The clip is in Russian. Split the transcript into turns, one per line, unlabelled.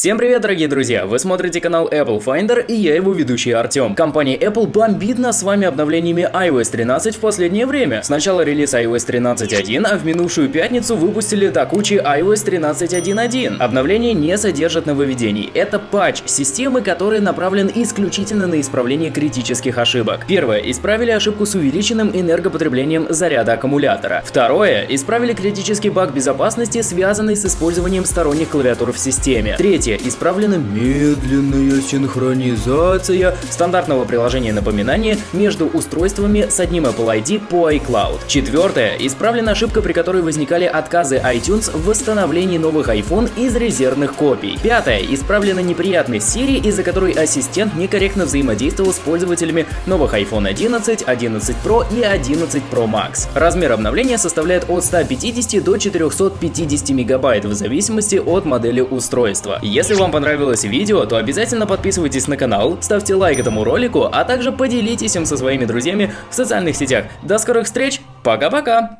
Всем привет, дорогие друзья! Вы смотрите канал Apple Finder и я его ведущий Артем. Компания Apple бомбит нас с вами обновлениями iOS 13 в последнее время. Сначала релиз iOS 13.1, а в минувшую пятницу выпустили до кучи iOS 13.1.1. Обновление не содержит нововведений. Это патч системы, который направлен исключительно на исправление критических ошибок. Первое. Исправили ошибку с увеличенным энергопотреблением заряда аккумулятора. Второе. Исправили критический баг безопасности, связанный с использованием сторонних клавиатур в системе. Третье Третье. Исправлена медленная синхронизация стандартного приложения напоминания между устройствами с одним Apple ID по iCloud. Четвертое. Исправлена ошибка, при которой возникали отказы iTunes в восстановлении новых iPhone из резервных копий. Пятое. Исправлена неприятность Siri, из-за которой ассистент некорректно взаимодействовал с пользователями новых iPhone 11, 11 Pro и 11 Pro Max. Размер обновления составляет от 150 до 450 мегабайт в зависимости от модели устройства. Если вам понравилось видео, то обязательно подписывайтесь на канал, ставьте лайк этому ролику, а также поделитесь им со своими друзьями в социальных сетях. До скорых встреч, пока-пока!